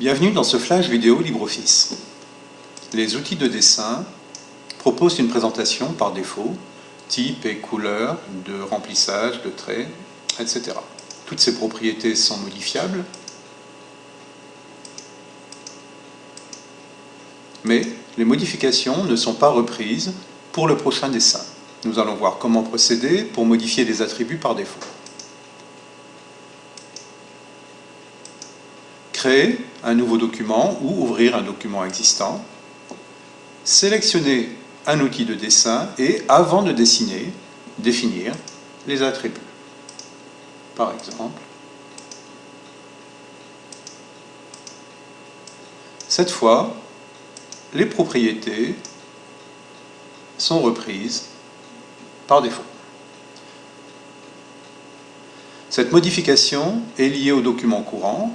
Bienvenue dans ce flash vidéo LibreOffice. Les outils de dessin proposent une présentation par défaut, type et couleur, de remplissage, de traits, etc. Toutes ces propriétés sont modifiables, mais les modifications ne sont pas reprises pour le prochain dessin. Nous allons voir comment procéder pour modifier les attributs par défaut. Créer un nouveau document ou ouvrir un document existant, sélectionner un outil de dessin et, avant de dessiner, définir les attributs. Par exemple, cette fois, les propriétés sont reprises par défaut. Cette modification est liée au document courant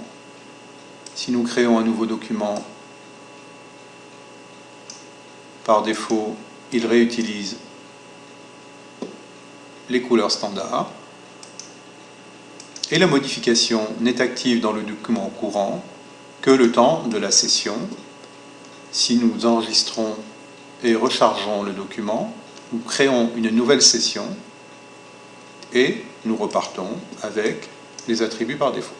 si nous créons un nouveau document, par défaut, il réutilise les couleurs standards. Et la modification n'est active dans le document courant que le temps de la session. Si nous enregistrons et rechargeons le document, nous créons une nouvelle session et nous repartons avec les attributs par défaut.